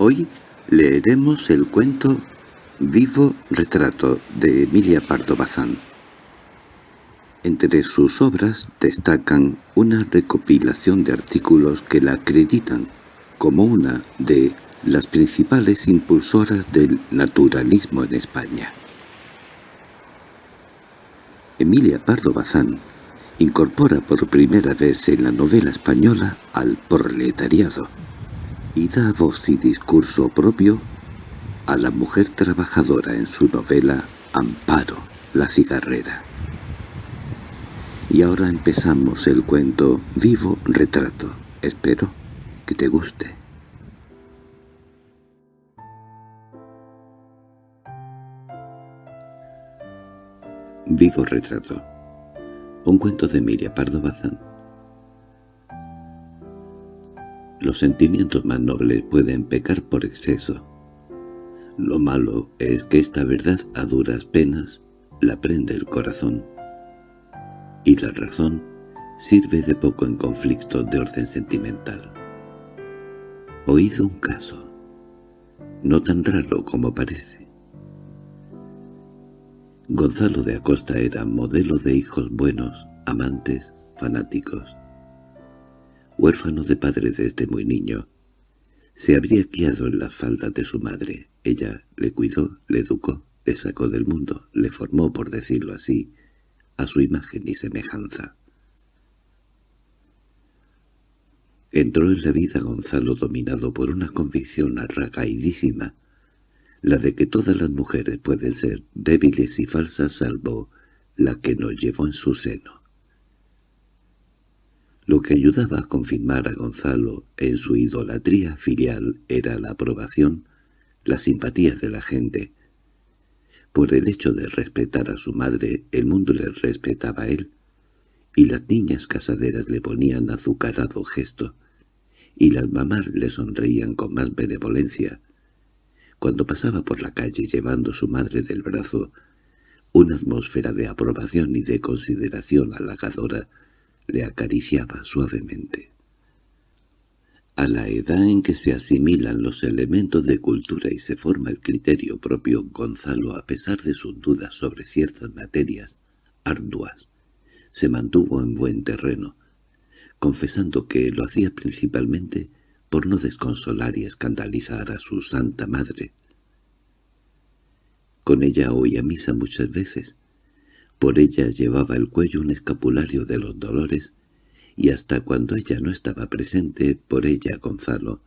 Hoy leeremos el cuento Vivo Retrato de Emilia Pardo Bazán. Entre sus obras destacan una recopilación de artículos que la acreditan como una de las principales impulsoras del naturalismo en España. Emilia Pardo Bazán incorpora por primera vez en la novela española al proletariado y da voz y discurso propio a la mujer trabajadora en su novela Amparo, la cigarrera. Y ahora empezamos el cuento Vivo Retrato. Espero que te guste. Vivo Retrato un cuento de Emilia Pardo Bazán. Los sentimientos más nobles pueden pecar por exceso. Lo malo es que esta verdad a duras penas la prende el corazón. Y la razón sirve de poco en conflictos de orden sentimental. Oído un caso, no tan raro como parece. Gonzalo de Acosta era modelo de hijos buenos, amantes, fanáticos. Huérfano de padre desde muy niño, se habría criado en las faldas de su madre. Ella le cuidó, le educó, le sacó del mundo, le formó, por decirlo así, a su imagen y semejanza. Entró en la vida Gonzalo dominado por una convicción arragaidísima la de que todas las mujeres pueden ser débiles y falsas salvo la que nos llevó en su seno. Lo que ayudaba a confirmar a Gonzalo en su idolatría filial era la aprobación, la simpatía de la gente. Por el hecho de respetar a su madre, el mundo le respetaba a él, y las niñas casaderas le ponían azucarado gesto, y las mamás le sonreían con más benevolencia, cuando pasaba por la calle llevando su madre del brazo, una atmósfera de aprobación y de consideración halagadora le acariciaba suavemente. A la edad en que se asimilan los elementos de cultura y se forma el criterio propio, Gonzalo, a pesar de sus dudas sobre ciertas materias arduas, se mantuvo en buen terreno, confesando que lo hacía principalmente por no desconsolar y escandalizar a su santa madre. Con ella oía misa muchas veces. Por ella llevaba el cuello un escapulario de los dolores, y hasta cuando ella no estaba presente, por ella Gonzalo,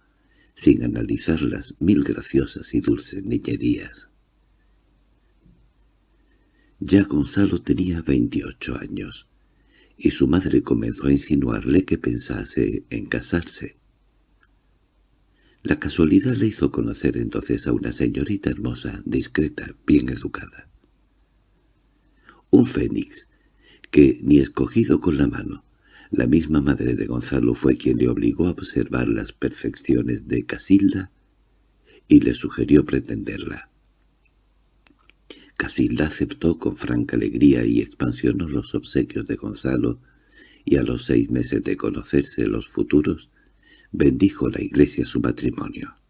sin analizar las mil graciosas y dulces niñerías. Ya Gonzalo tenía veintiocho años, y su madre comenzó a insinuarle que pensase en casarse. La casualidad le hizo conocer entonces a una señorita hermosa, discreta, bien educada. Un fénix, que ni escogido con la mano, la misma madre de Gonzalo fue quien le obligó a observar las perfecciones de Casilda y le sugirió pretenderla. Casilda aceptó con franca alegría y expansionó los obsequios de Gonzalo, y a los seis meses de conocerse los futuros, bendijo la iglesia su matrimonio.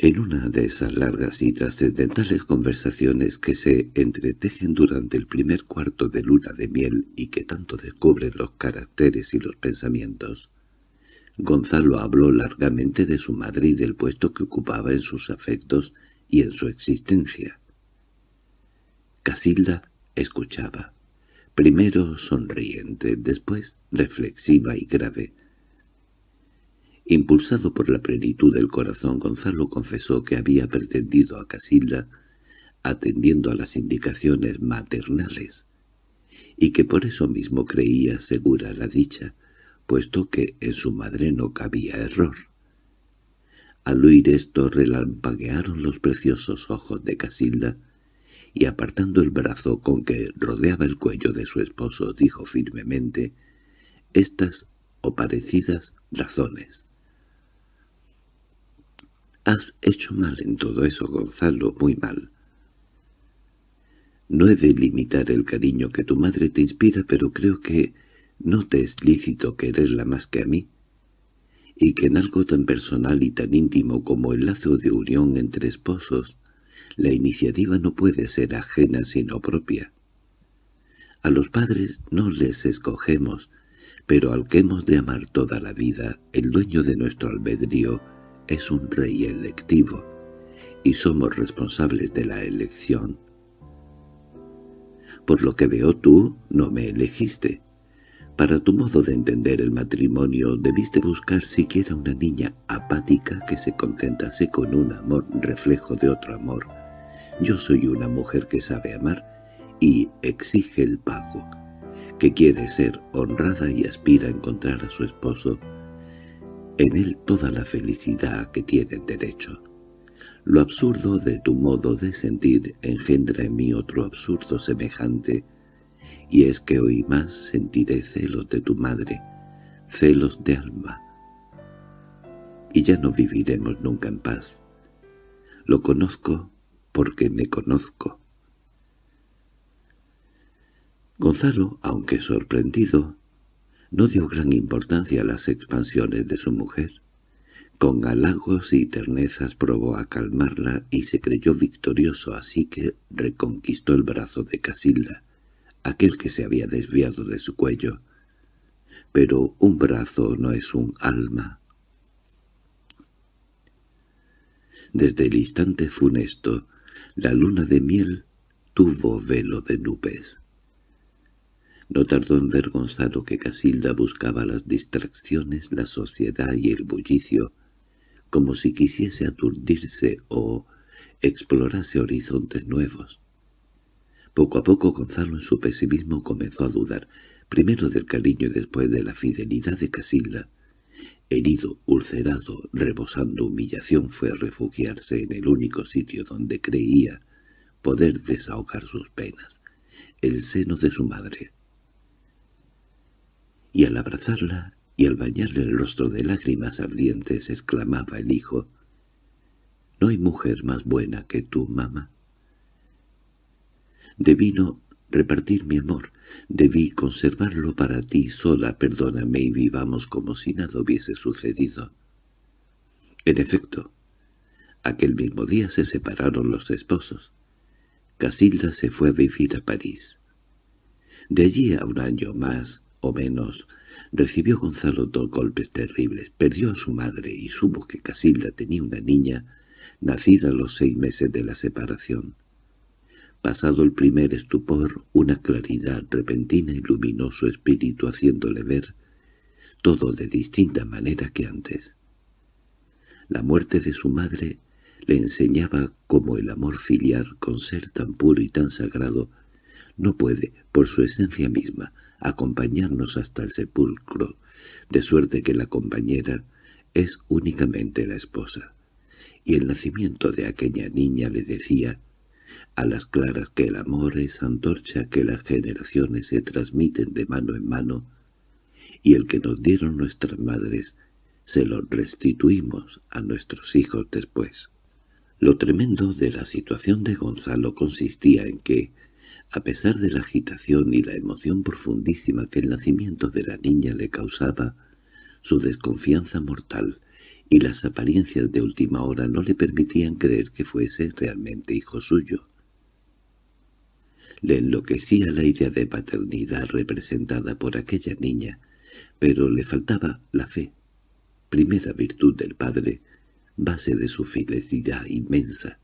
En una de esas largas y trascendentales conversaciones que se entretejen durante el primer cuarto de luna de miel y que tanto descubren los caracteres y los pensamientos, Gonzalo habló largamente de su madre y del puesto que ocupaba en sus afectos y en su existencia. Casilda escuchaba primero sonriente, después reflexiva y grave. Impulsado por la plenitud del corazón, Gonzalo confesó que había pretendido a Casilda atendiendo a las indicaciones maternales, y que por eso mismo creía segura la dicha, puesto que en su madre no cabía error. Al oír esto relampaguearon los preciosos ojos de Casilda, y apartando el brazo con que rodeaba el cuello de su esposo, dijo firmemente estas o parecidas razones. «Has hecho mal en todo eso, Gonzalo, muy mal. No he de limitar el cariño que tu madre te inspira, pero creo que no te es lícito quererla más que a mí. y que en algo tan personal y tan íntimo como el lazo de unión entre esposos, la iniciativa no puede ser ajena sino propia. A los padres no les escogemos, pero al que hemos de amar toda la vida, el dueño de nuestro albedrío es un rey electivo, y somos responsables de la elección. Por lo que veo tú, no me elegiste. Para tu modo de entender el matrimonio debiste buscar siquiera una niña apática que se contentase con un amor reflejo de otro amor. Yo soy una mujer que sabe amar y exige el pago, que quiere ser honrada y aspira a encontrar a su esposo en él toda la felicidad que tiene derecho. Lo absurdo de tu modo de sentir engendra en mí otro absurdo semejante, y es que hoy más sentiré celos de tu madre, celos de alma. Y ya no viviremos nunca en paz. Lo conozco porque me conozco. Gonzalo, aunque sorprendido, no dio gran importancia a las expansiones de su mujer. Con halagos y ternezas probó a calmarla y se creyó victorioso, así que reconquistó el brazo de Casilda, aquel que se había desviado de su cuello. Pero un brazo no es un alma. Desde el instante funesto, la luna de miel tuvo velo de nubes. No tardó en ver Gonzalo que Casilda buscaba las distracciones, la sociedad y el bullicio, como si quisiese aturdirse o explorase horizontes nuevos. Poco a poco Gonzalo en su pesimismo comenzó a dudar, primero del cariño y después de la fidelidad de Casilda. Herido, ulcerado, rebosando humillación fue a refugiarse en el único sitio donde creía poder desahogar sus penas, el seno de su madre. Y al abrazarla y al bañarle el rostro de lágrimas ardientes exclamaba el hijo, «¿No hay mujer más buena que tú, mamá?» Debí no repartir mi amor, debí conservarlo para ti sola, perdóname y vivamos como si nada hubiese sucedido. En efecto, aquel mismo día se separaron los esposos. Casilda se fue a vivir a París. De allí a un año más o menos, recibió Gonzalo dos golpes terribles. Perdió a su madre y supo que Casilda tenía una niña nacida a los seis meses de la separación. Pasado el primer estupor, una claridad repentina iluminó su espíritu haciéndole ver todo de distinta manera que antes. La muerte de su madre le enseñaba cómo el amor filial, con ser tan puro y tan sagrado, no puede, por su esencia misma, acompañarnos hasta el sepulcro, de suerte que la compañera es únicamente la esposa. Y el nacimiento de aquella niña le decía a las claras que el amor es antorcha que las generaciones se transmiten de mano en mano, y el que nos dieron nuestras madres se lo restituimos a nuestros hijos después. Lo tremendo de la situación de Gonzalo consistía en que, a pesar de la agitación y la emoción profundísima que el nacimiento de la niña le causaba, su desconfianza mortal y las apariencias de última hora no le permitían creer que fuese realmente hijo suyo. Le enloquecía la idea de paternidad representada por aquella niña, pero le faltaba la fe, primera virtud del padre, base de su felicidad inmensa.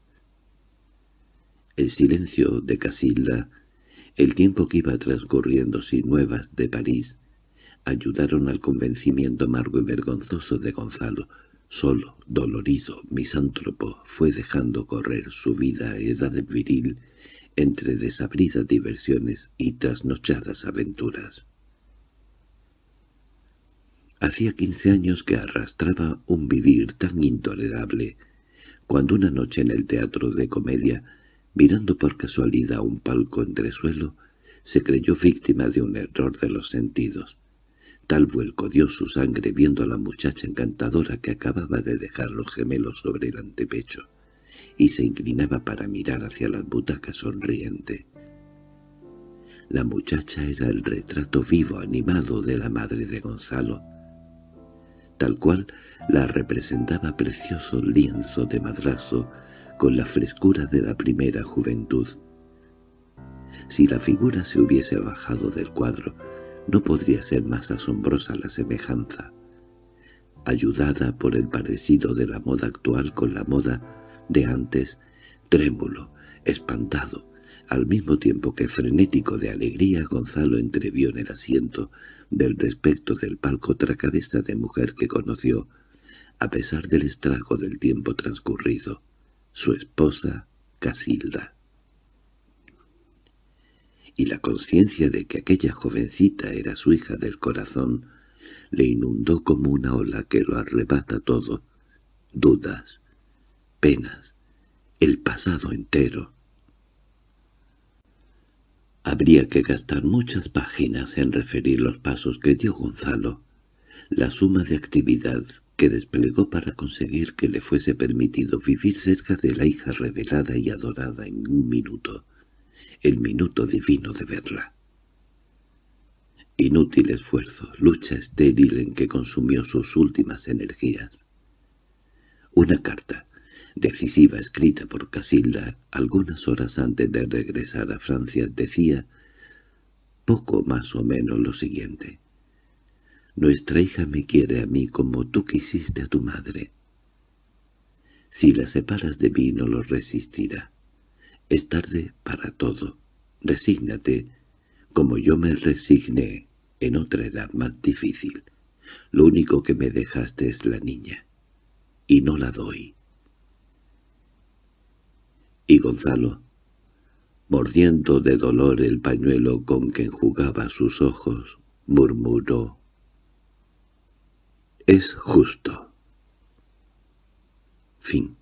El silencio de Casilda, el tiempo que iba transcurriendo sin nuevas de París, ayudaron al convencimiento amargo y vergonzoso de Gonzalo. Solo, dolorido, misántropo, fue dejando correr su vida a edad viril entre desabridas diversiones y trasnochadas aventuras. Hacía quince años que arrastraba un vivir tan intolerable, cuando una noche en el teatro de comedia Mirando por casualidad un palco entresuelo, se creyó víctima de un error de los sentidos. Tal vuelco dio su sangre viendo a la muchacha encantadora que acababa de dejar los gemelos sobre el antepecho, y se inclinaba para mirar hacia las butacas sonriente. La muchacha era el retrato vivo animado de la madre de Gonzalo. tal cual la representaba precioso lienzo de madrazo con la frescura de la primera juventud. Si la figura se hubiese bajado del cuadro, no podría ser más asombrosa la semejanza. Ayudada por el parecido de la moda actual con la moda de antes, trémulo, espantado, al mismo tiempo que frenético de alegría, Gonzalo entrevió en el asiento del respecto del palco otra cabeza de mujer que conoció, a pesar del estrago del tiempo transcurrido, su esposa Casilda. Y la conciencia de que aquella jovencita era su hija del corazón le inundó como una ola que lo arrebata todo, dudas, penas, el pasado entero. Habría que gastar muchas páginas en referir los pasos que dio Gonzalo, la suma de actividad que desplegó para conseguir que le fuese permitido vivir cerca de la hija revelada y adorada en un minuto, el minuto divino de verla. Inútil esfuerzo, lucha estéril en que consumió sus últimas energías. Una carta, decisiva escrita por Casilda algunas horas antes de regresar a Francia, decía poco más o menos lo siguiente. «Nuestra hija me quiere a mí como tú quisiste a tu madre. Si la separas de mí no lo resistirá. Es tarde para todo. Resígnate, como yo me resigné en otra edad más difícil. Lo único que me dejaste es la niña, y no la doy. Y Gonzalo, mordiendo de dolor el pañuelo con que enjugaba sus ojos, murmuró, «Es justo». Fin